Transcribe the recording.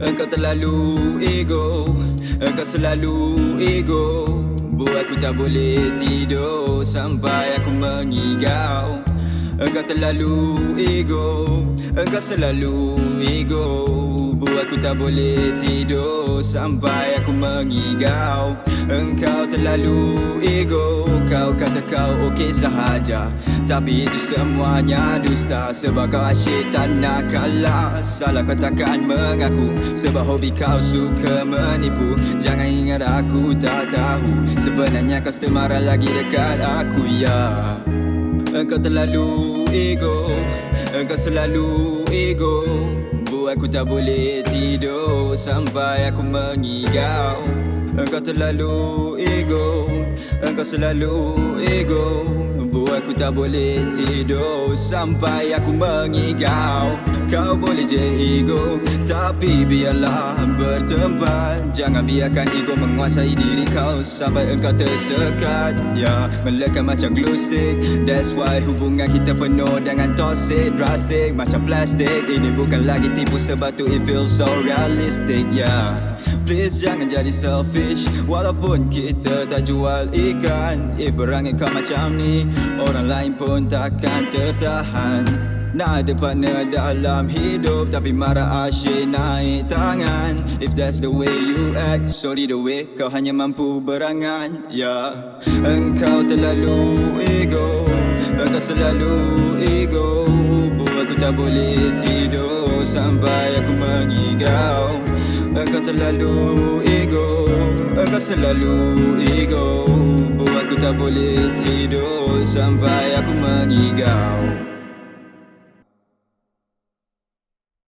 Engkau terlalu ego. Engkau selalu ego. Buat aku tak boleh tidur Sampai aku mengigau. Engkau terlalu ego. Engkau selalu ego aku tak boleh tidur Sampai aku mengigau. Engkau terlalu ego Kau kata kau okey sahaja. Tapi itu semuanya dusta Sebab kau asyik tak nak kalah. Salah kau takkan mengaku Sebab hobi kau suka menipu. Jangan ingat aku tak tahu Sebenarnya kau still marah lagi dekat aku ya. Engkau terlalu ego Engkau selalu ego aku tak boleh tidur Sampai aku mengigau. Engkau terlalu ego Engkau selalu ego Buat aku tak boleh tidur. Sampai aku mengigau. Kau boleh je ego Tapi biarlah bertempat. Jangan biarkan ego menguasai diri kau Sampai engkau tersekat. Ya, melekat macam glue stick. That's why hubungan kita penuh dengan toxic Drastic. Macam plastik. Ini bukan lagi tipu sebab tu it feels so realistic Ya, please jangan jadi selfish. Walaupun kita tak jual ikan If berangan kau macam ni Orang lain pun takkan tertahan. Nak ada partner dalam hidup Tapi marah asyik naik tangan. If that's the way you act Sorry the way kau hanya mampu berangan. Ya yeah. Engkau terlalu ego Engkau selalu ego. Buat aku tak boleh tidur Sampai aku mengigau. Engkau terlalu ego Engkau selalu ego aku tak boleh tidur Sampai aku mengigau